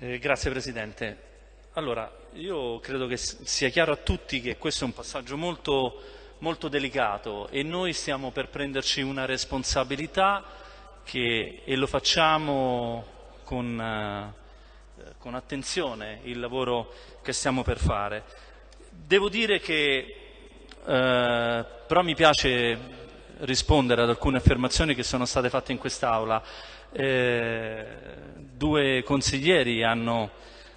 Eh, grazie Presidente. Allora, io credo che sia chiaro a tutti che questo è un passaggio molto, molto delicato e noi stiamo per prenderci una responsabilità che, e lo facciamo con, eh, con attenzione il lavoro che stiamo per fare. Devo dire che eh, però mi piace rispondere ad alcune affermazioni che sono state fatte in quest'Aula. Eh, due consiglieri hanno,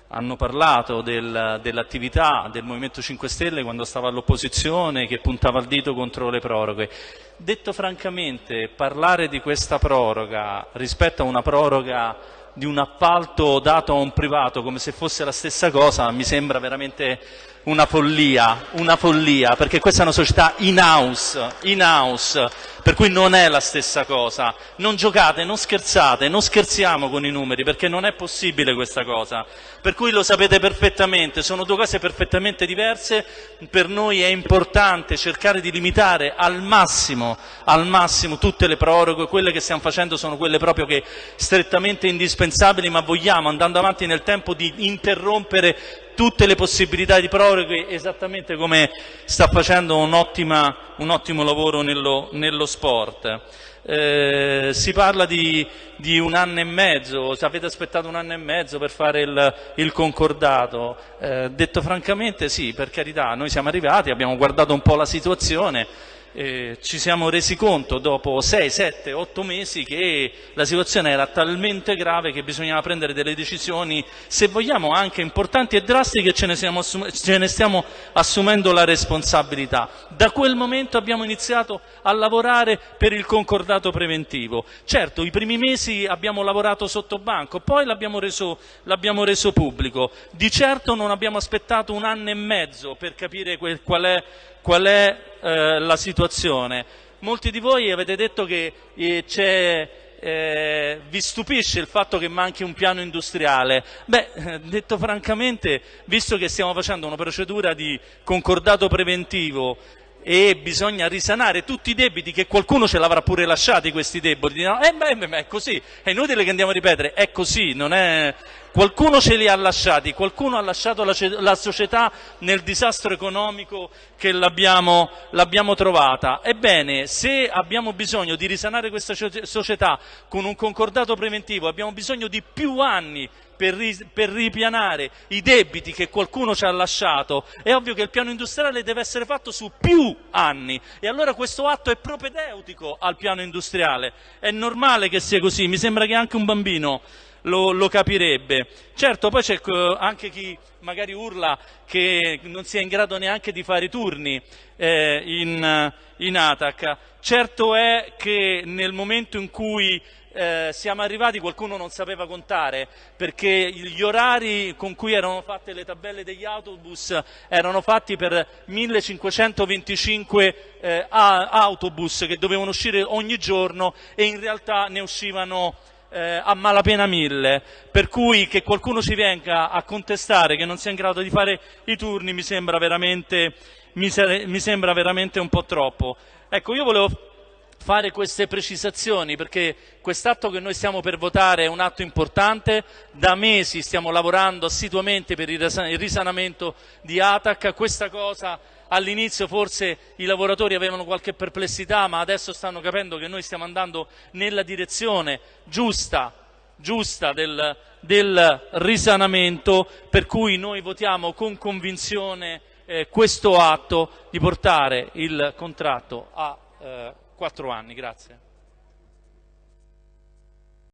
hanno parlato del, dell'attività del Movimento 5 Stelle quando stava all'opposizione che puntava il dito contro le proroghe. Detto francamente, parlare di questa proroga rispetto a una proroga di un appalto dato a un privato come se fosse la stessa cosa mi sembra veramente una follia, una follia, perché questa è una società in-house, in-house, per cui non è la stessa cosa. Non giocate, non scherzate, non scherziamo con i numeri, perché non è possibile questa cosa. Per cui lo sapete perfettamente, sono due cose perfettamente diverse, per noi è importante cercare di limitare al massimo, al massimo tutte le proroghe, quelle che stiamo facendo sono quelle proprio che strettamente indispensabili, ma vogliamo, andando avanti nel tempo, di interrompere tutte le possibilità di proroghe esattamente come sta facendo un, ottima, un ottimo lavoro nello, nello sport. Eh, si parla di, di, un anno e mezzo, avete aspettato un anno e mezzo per fare il, il concordato, eh, detto francamente sì, per carità, noi siamo arrivati, abbiamo guardato un po' la situazione, eh, ci siamo resi conto dopo 6, 7, 8 mesi che la situazione era talmente grave che bisognava prendere delle decisioni, se vogliamo anche importanti e drastiche, ce ne, ce ne stiamo assumendo la responsabilità. Da quel momento abbiamo iniziato a lavorare per il concordato preventivo. Certo, i primi mesi abbiamo lavorato sotto banco, poi l'abbiamo reso, reso, pubblico. Di certo non abbiamo aspettato un anno e mezzo per capire quel, qual è qual è eh, la situazione. Molti di voi avete detto che eh, eh, vi stupisce il fatto che manchi un piano industriale. Beh, detto francamente, visto che stiamo facendo una procedura di concordato preventivo e bisogna risanare tutti i debiti che qualcuno ce l'avrà pure lasciati questi debiti, no? eh, beh, beh, è così, è inutile che andiamo a ripetere, è così, è, Qualcuno ce li ha lasciati, qualcuno ha lasciato la, la società nel disastro economico che l'abbiamo, trovata. Ebbene, se abbiamo bisogno di risanare questa società con un concordato preventivo, abbiamo bisogno di più anni per, per, ripianare i debiti che qualcuno ci ha lasciato, è ovvio che il piano industriale deve essere fatto su più anni. E allora questo atto è propedeutico al piano industriale. È normale che sia così, mi sembra che anche un bambino lo, lo capirebbe. Certo, poi c'è anche chi magari urla che non sia in grado neanche di fare i turni eh, in, in ATAC. Certo è che nel momento in cui eh, siamo arrivati qualcuno non sapeva contare perché gli orari con cui erano fatte le tabelle degli autobus erano fatti per 1525 eh, autobus che dovevano uscire ogni giorno e in realtà ne uscivano eh, a malapena mille, per cui che qualcuno ci venga a contestare che non sia in grado di fare i turni mi sembra veramente, mi, mi sembra veramente un po' troppo. Ecco, io volevo fare queste precisazioni perché quest'atto che noi stiamo per votare è un atto importante, da mesi stiamo lavorando assiduamente per il risanamento di ATAC, questa cosa all'inizio forse i lavoratori avevano qualche perplessità ma adesso stanno capendo che noi stiamo andando nella direzione giusta, giusta del, del risanamento per cui noi votiamo con convinzione eh, questo atto di portare il contratto a eh, quattro anni. Grazie.